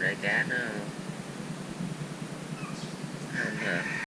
để cá nó không hợp